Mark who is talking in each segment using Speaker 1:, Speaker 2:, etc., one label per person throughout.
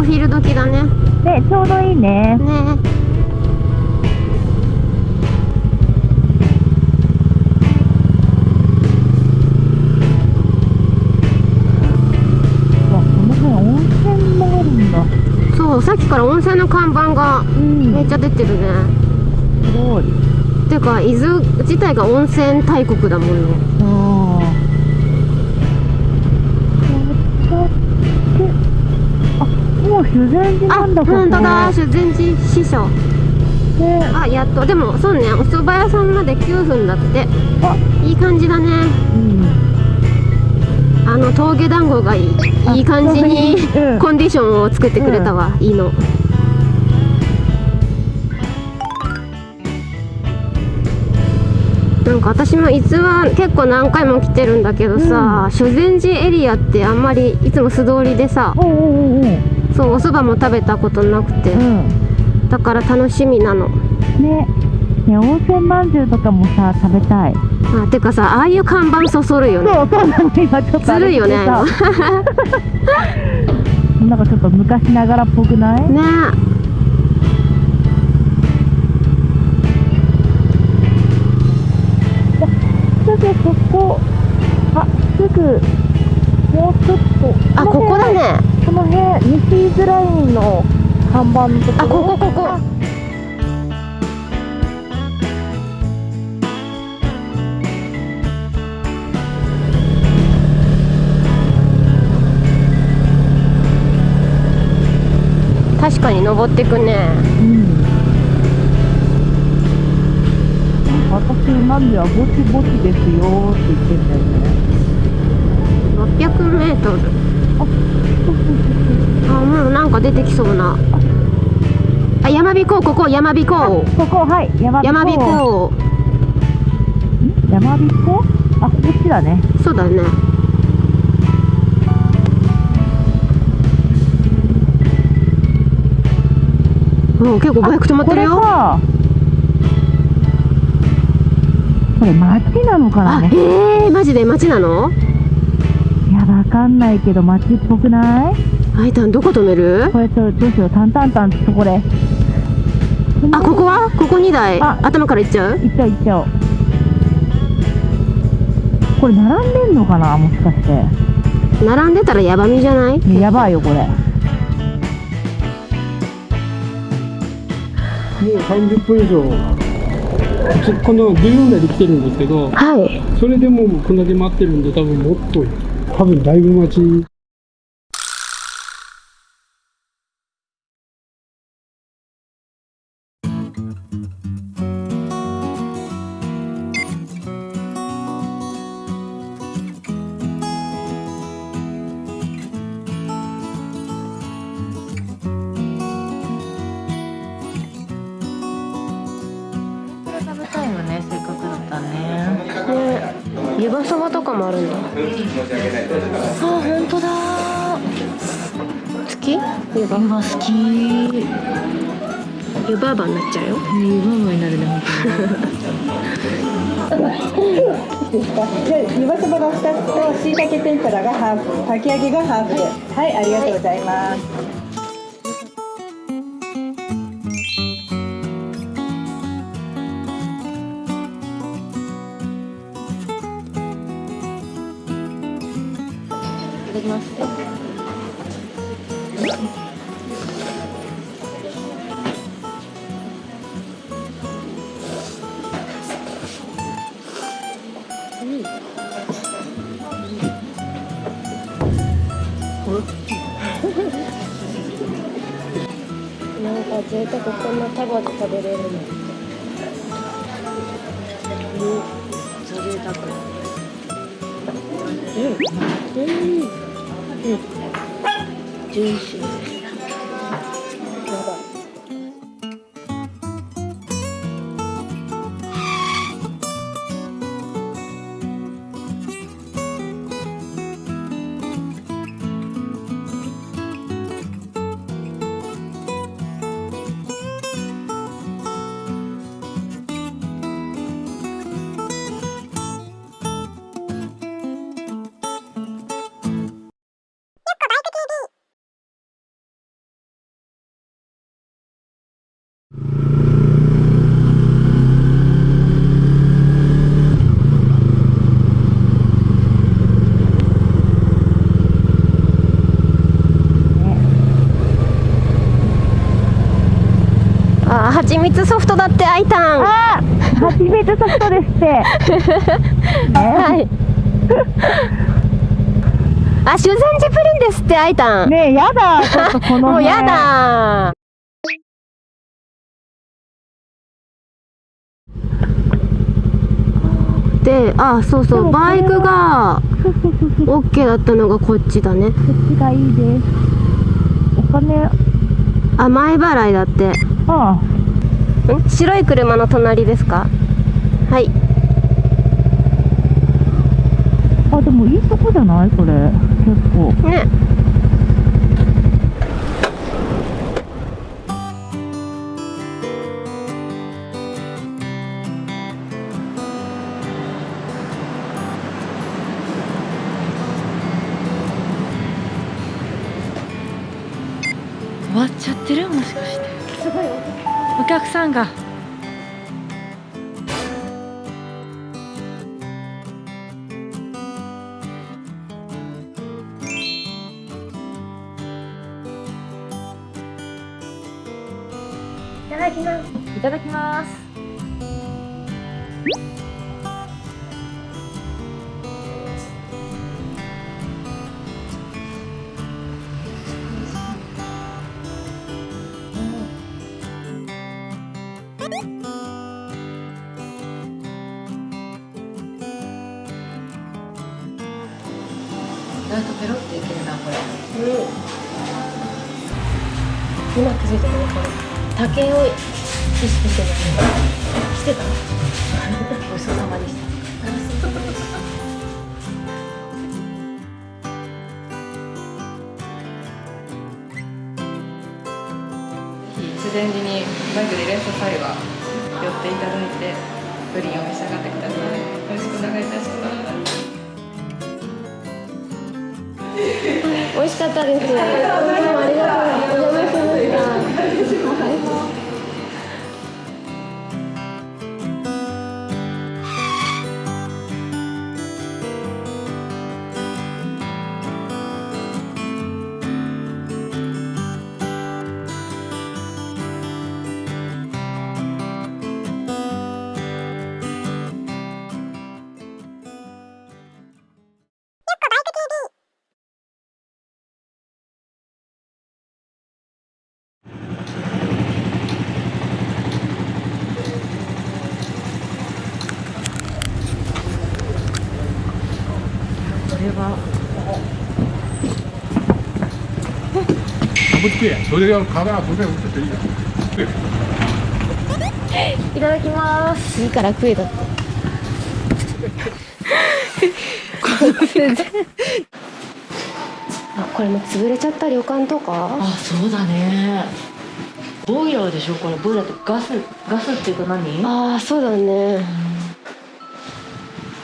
Speaker 1: お昼時だね。
Speaker 2: ねちょうどいいね。
Speaker 1: ね。そうさっきから温泉の看板が
Speaker 2: うん。
Speaker 1: めっちゃ出てるね、
Speaker 2: すごい。
Speaker 1: ていうか伊豆自体が温泉大国だもんね。
Speaker 2: ああもう修善寺
Speaker 1: あ
Speaker 2: なんだここ
Speaker 1: 本当だ。修善寺師匠。
Speaker 2: ね。
Speaker 1: あやっと。でもそうねお蕎麦屋さんまで9分だって。
Speaker 2: あ。
Speaker 1: いい感じだね。
Speaker 2: うん。
Speaker 1: あの峠団子がいい
Speaker 2: あ
Speaker 1: いい感じに
Speaker 2: うん。
Speaker 1: コンディションを作ってくれたわ、いいの。なんか私も伊豆は結構何回も来てるんだけどさ、修善寺エリアってあんまりいつも素通りでさ
Speaker 2: おうおうおうおう
Speaker 1: そうお蕎麦も食べたことなくて。
Speaker 2: うん。
Speaker 1: だから楽しみなの。
Speaker 2: ね。ね温泉まんじゅうとかもさ食べたい。
Speaker 1: あてかさああいう看板そそるよね。
Speaker 2: そうそうなの今ちょっと
Speaker 1: ずるいよね
Speaker 2: なんかちょっと昔ながらっぽくない？
Speaker 1: ね。
Speaker 2: すぐそこ。あすぐ。もうちょっと。
Speaker 1: あここだね
Speaker 2: この辺西伊豆ラインの看板のところ？
Speaker 1: あここここ。確かに登ってくね。
Speaker 2: うん。私なんではぼちぼちですよって言ってんだよね。
Speaker 1: 600メートルあもうなんか出てきそうな。あ山彦ここ山彦。
Speaker 2: ここはい山
Speaker 1: 山彦。
Speaker 2: ん？山彦？あこっちだね。
Speaker 1: そうだね。もう結構バイク止まってるよ。
Speaker 2: これ町なのかな？
Speaker 1: あ
Speaker 2: ね
Speaker 1: えー、マジで街なの？
Speaker 2: いやわかんないけど町っぽくない？
Speaker 1: あいたんどこ止める？
Speaker 2: これとどうしよう。タンタンタンってとこで
Speaker 1: あここは？ここ2台。
Speaker 2: あ。
Speaker 1: 頭から行っちゃう？
Speaker 2: 行っちゃう行っちゃおう。これ並んでんのかな？もしかして。
Speaker 1: 並んでたらヤバみじゃない？
Speaker 2: ねやばいよこれ。
Speaker 3: もう30分以上。ちこの14台で来てるんですけど
Speaker 1: はい
Speaker 3: それでもうこんだけ待ってるんで多分もっと多分だいぶ待ち。
Speaker 1: 湯葉そばとかもあるんだ。
Speaker 2: あ本当だ。
Speaker 1: 好き？湯葉。
Speaker 2: 好き。ね
Speaker 1: 湯葉ばになっちゃうよ。
Speaker 2: 湯葉葉になるね
Speaker 4: 湯葉そばが2つとしいたけ天ぷらがハーフ。かき揚げがハーフで。はいありがとうございます
Speaker 1: きますなんか贅沢こんな束で食べれるの。うん贅沢うん。うん。うん。ジューシー蜂蜜ソフトだってあいたんは
Speaker 2: あ蜂蜜ソフトですって。
Speaker 1: い。あ修善寺プリンですってあいたん、
Speaker 2: ねえ、やだ、ちょっとこの辺。
Speaker 1: もうやだ。であそうそうバイクが OK だったのがこっちだね。
Speaker 2: こっちがいいです。お金、
Speaker 1: あ前払いだって。
Speaker 2: ああ、
Speaker 1: ん白い車の隣ですか？はい。
Speaker 2: あ、でもいいとこじゃない？これ。結構。
Speaker 1: ね。
Speaker 5: 終わっちゃってる？もしかしてお客さんが。
Speaker 1: いただきます。
Speaker 5: いただきますなんかペロっていけるなこれうん
Speaker 1: 今気づいたのこれ竹を意識してるしてた。
Speaker 5: ごちそうさまでした
Speaker 6: 修善寺にバイクでいらっしゃる際は寄っていただいてプリンを召し上がってくださいよろしくお願いいたします
Speaker 1: 美味しかったです。どうもありがとうお邪魔しました
Speaker 5: それ
Speaker 7: がってていい
Speaker 5: いただきます。
Speaker 1: いいから食えだってあこれも潰れちゃった旅館とか？
Speaker 5: あそうだね。ボイラーでしょこれ。ボイラーって？ガスガスっていうか何？
Speaker 1: ああそうだね、う、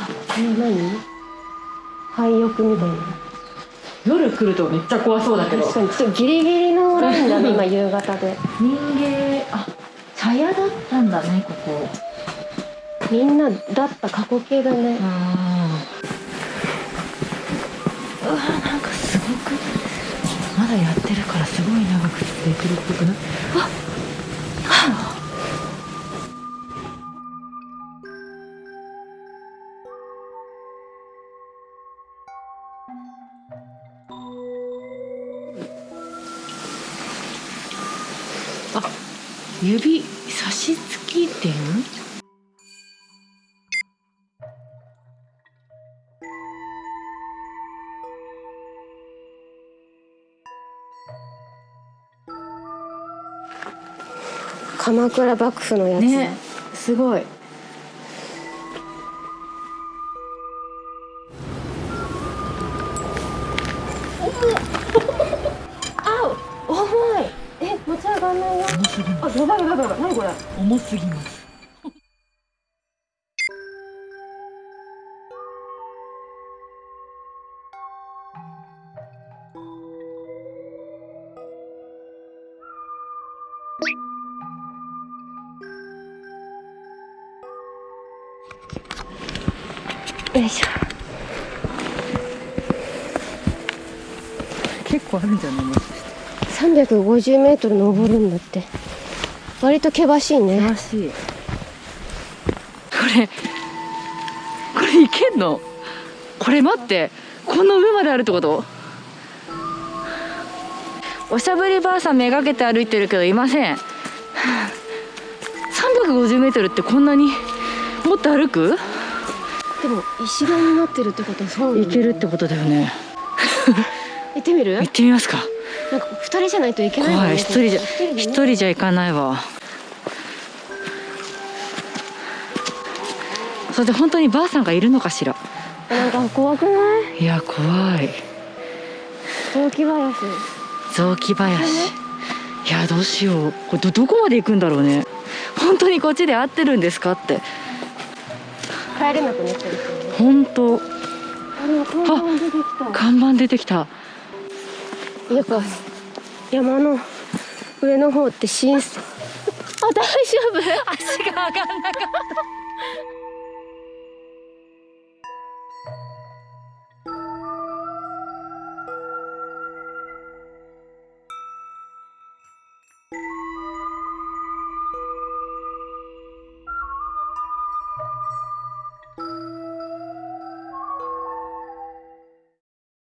Speaker 1: あこれは何？廃浴みたいな、
Speaker 5: 夜来るとめっちゃ怖そうだけど。
Speaker 1: 確かにちょっとギリギリのラインだね今夕方で。
Speaker 5: 人間あ茶屋だったんだねここ。
Speaker 1: みんなだった過去形だね。
Speaker 5: うん。うわなんかすごくまだやってるからすごい長く続いてるっぽくない？ああ指差し付き店
Speaker 1: 鎌倉幕府のやつ、
Speaker 5: ねすごい重すぎます。
Speaker 1: よいしょ。
Speaker 5: 結構あるんじゃないもしかして
Speaker 1: 350メートル登るんだって割と険しいね。
Speaker 5: 険しい。これこれいけんの？これ待って。この上まであるってこと？おしゃぶりばあさんめがけて歩いてるけどいません。350メートルってこんなに？もっと歩く？
Speaker 1: でも石段になってるってことはそう
Speaker 5: いけるってことだよね。
Speaker 1: 行ってみる？
Speaker 5: 行ってみますか。
Speaker 1: なんか二人じゃないといけないもんね。
Speaker 5: 怖い。一人じゃ
Speaker 1: 一人でね。
Speaker 5: 一人じゃ行かないわそれで本当にばあさんがいるのかしら。
Speaker 1: なんか怖くない？
Speaker 5: いや怖い。
Speaker 1: 雑木林。
Speaker 5: 雑木林。いやどうしよう。これどどこまで行くんだろうね。本当にこっちで合ってるんですかって。
Speaker 1: 帰れなくなったりしてね
Speaker 5: 本当。
Speaker 1: あれ看板出てきた。
Speaker 5: 看板出てきた。
Speaker 1: やっぱ山の上の方って新鮮。あ大丈夫？
Speaker 5: 足が上がんなかった